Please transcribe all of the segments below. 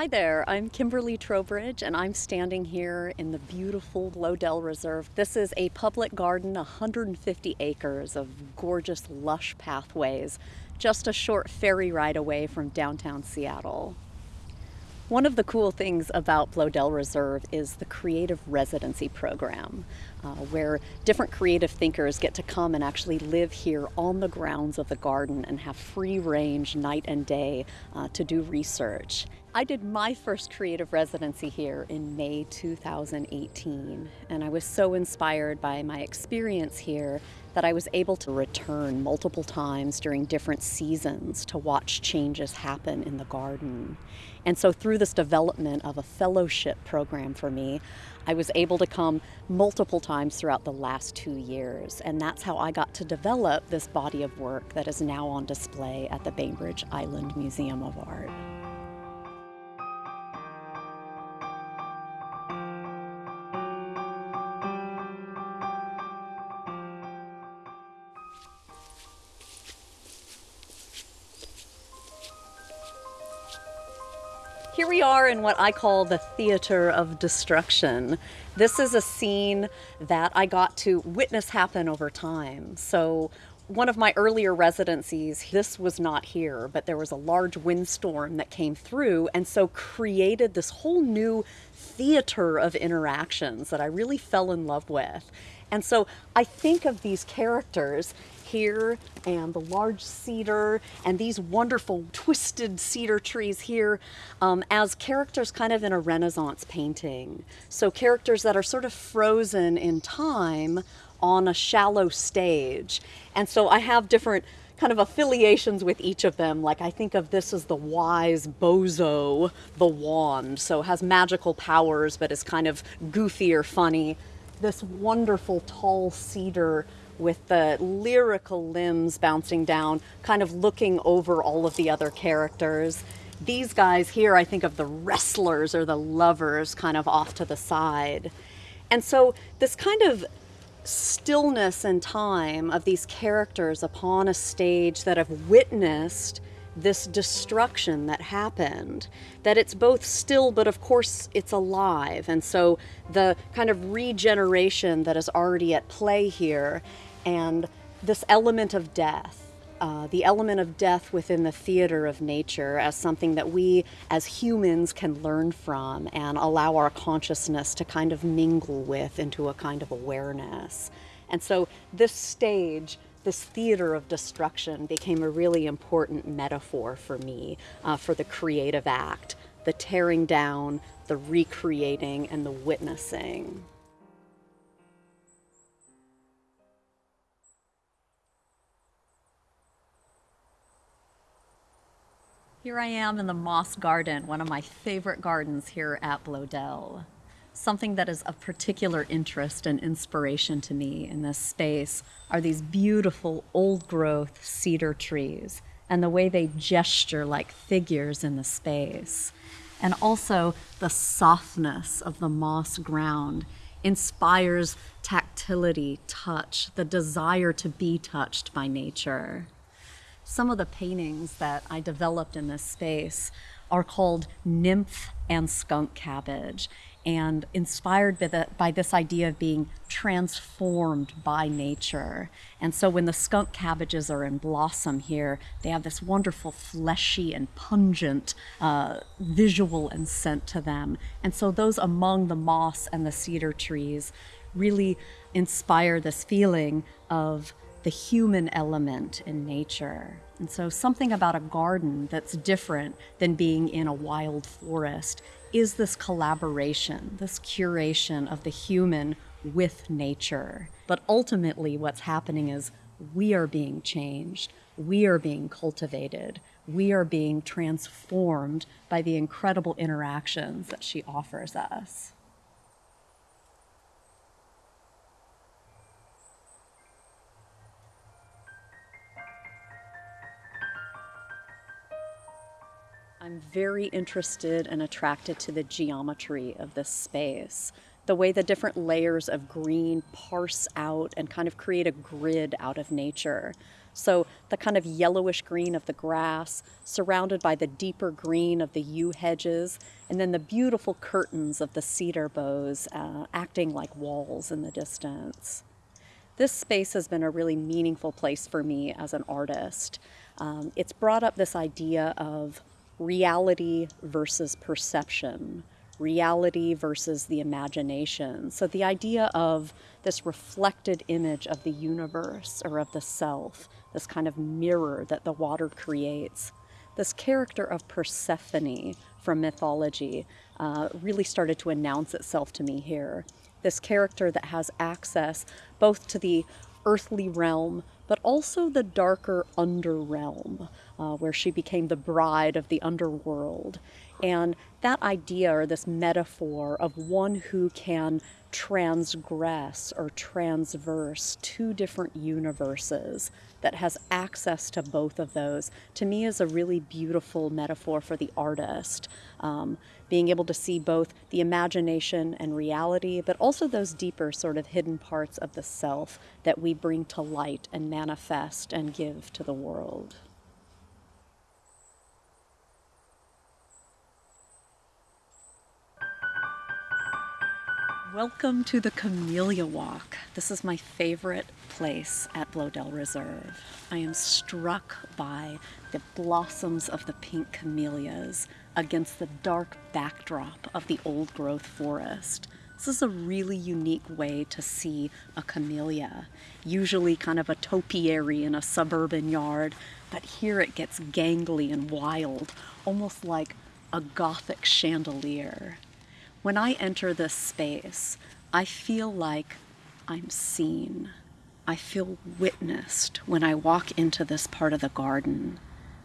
Hi there, I'm Kimberly Trowbridge and I'm standing here in the beautiful Bloedel Reserve. This is a public garden, 150 acres of gorgeous lush pathways, just a short ferry ride away from downtown Seattle. One of the cool things about Bloedel Reserve is the Creative Residency Program, uh, where different creative thinkers get to come and actually live here on the grounds of the garden and have free range night and day uh, to do research. I did my first creative residency here in May 2018, and I was so inspired by my experience here that I was able to return multiple times during different seasons to watch changes happen in the garden. And so through this development of a fellowship program for me, I was able to come multiple times throughout the last two years. And that's how I got to develop this body of work that is now on display at the Bainbridge Island Museum of Art. We are in what I call the theater of destruction. This is a scene that I got to witness happen over time. So one of my earlier residencies, this was not here, but there was a large windstorm that came through and so created this whole new theater of interactions that I really fell in love with. And so I think of these characters here and the large cedar and these wonderful twisted cedar trees here um, as characters kind of in a Renaissance painting. So characters that are sort of frozen in time on a shallow stage. And so I have different kind of affiliations with each of them. Like I think of this as the wise bozo, the wand. So has magical powers, but is kind of goofy or funny. This wonderful tall cedar with the lyrical limbs bouncing down, kind of looking over all of the other characters. These guys here, I think of the wrestlers or the lovers kind of off to the side. And so this kind of stillness and time of these characters upon a stage that have witnessed this destruction that happened that it's both still but of course it's alive. And so the kind of regeneration that is already at play here and this element of death uh, the element of death within the theater of nature as something that we as humans can learn from and allow our consciousness to kind of mingle with into a kind of awareness. And so this stage, this theater of destruction became a really important metaphor for me uh, for the creative act, the tearing down, the recreating, and the witnessing. Here I am in the Moss Garden, one of my favorite gardens here at Bloedel. Something that is of particular interest and inspiration to me in this space are these beautiful old growth cedar trees and the way they gesture like figures in the space. And also the softness of the moss ground inspires tactility, touch, the desire to be touched by nature. Some of the paintings that I developed in this space are called Nymph and Skunk Cabbage and inspired by, the, by this idea of being transformed by nature. And so when the skunk cabbages are in blossom here, they have this wonderful fleshy and pungent uh, visual and scent to them. And so those among the moss and the cedar trees really inspire this feeling of the human element in nature. And so something about a garden that's different than being in a wild forest is this collaboration, this curation of the human with nature. But ultimately what's happening is we are being changed, we are being cultivated, we are being transformed by the incredible interactions that she offers us. I'm very interested and attracted to the geometry of this space. The way the different layers of green parse out and kind of create a grid out of nature. So the kind of yellowish green of the grass, surrounded by the deeper green of the yew hedges, and then the beautiful curtains of the cedar boughs uh, acting like walls in the distance. This space has been a really meaningful place for me as an artist. Um, it's brought up this idea of reality versus perception, reality versus the imagination. So the idea of this reflected image of the universe or of the self, this kind of mirror that the water creates. This character of Persephone from mythology uh, really started to announce itself to me here. This character that has access both to the earthly realm, but also the darker underrealm, uh, where she became the bride of the underworld. And that idea or this metaphor of one who can transgress or transverse two different universes that has access to both of those to me is a really beautiful metaphor for the artist. Um, being able to see both the imagination and reality but also those deeper sort of hidden parts of the self that we bring to light and manifest and give to the world Welcome to the Camellia Walk. This is my favorite place at Bloedel Reserve. I am struck by the blossoms of the pink camellias against the dark backdrop of the old growth forest. This is a really unique way to see a camellia, usually kind of a topiary in a suburban yard, but here it gets gangly and wild, almost like a gothic chandelier. When I enter this space, I feel like I'm seen. I feel witnessed when I walk into this part of the garden.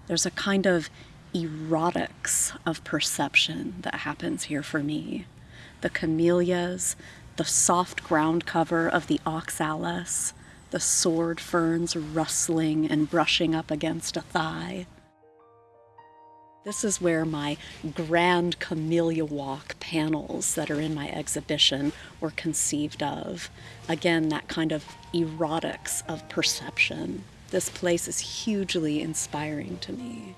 There's a kind of erotics of perception that happens here for me. The camellias, the soft ground cover of the oxalis, the sword ferns rustling and brushing up against a thigh, this is where my Grand Camellia Walk panels that are in my exhibition were conceived of. Again, that kind of erotics of perception. This place is hugely inspiring to me.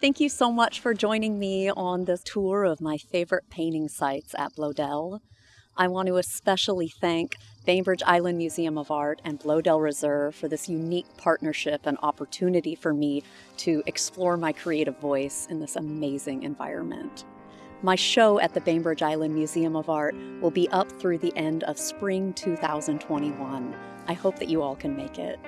Thank you so much for joining me on this tour of my favorite painting sites at Bloedel. I want to especially thank Bainbridge Island Museum of Art and Bloedel Reserve for this unique partnership and opportunity for me to explore my creative voice in this amazing environment. My show at the Bainbridge Island Museum of Art will be up through the end of spring 2021. I hope that you all can make it.